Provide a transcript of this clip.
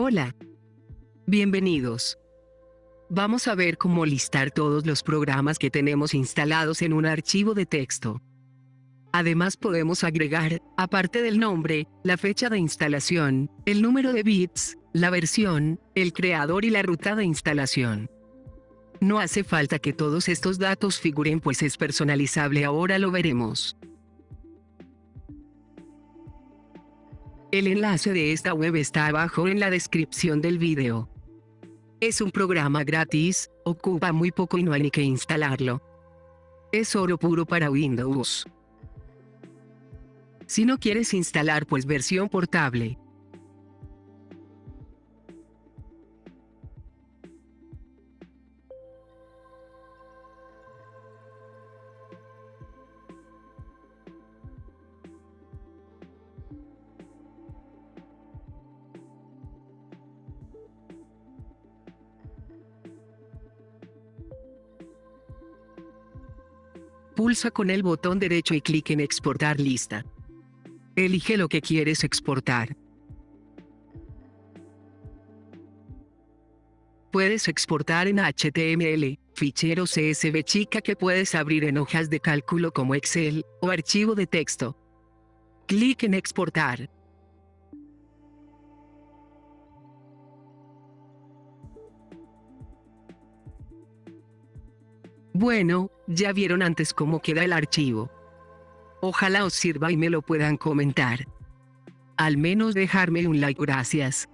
Hola. Bienvenidos. Vamos a ver cómo listar todos los programas que tenemos instalados en un archivo de texto. Además podemos agregar, aparte del nombre, la fecha de instalación, el número de bits, la versión, el creador y la ruta de instalación. No hace falta que todos estos datos figuren pues es personalizable ahora lo veremos. El enlace de esta web está abajo en la descripción del video. Es un programa gratis, ocupa muy poco y no hay ni que instalarlo. Es oro puro para Windows. Si no quieres instalar pues versión portable, Pulsa con el botón derecho y clic en exportar lista. Elige lo que quieres exportar. Puedes exportar en HTML, fichero CSV chica que puedes abrir en hojas de cálculo como Excel, o archivo de texto. Clic en exportar. Bueno, ya vieron antes cómo queda el archivo. Ojalá os sirva y me lo puedan comentar. Al menos dejarme un like gracias.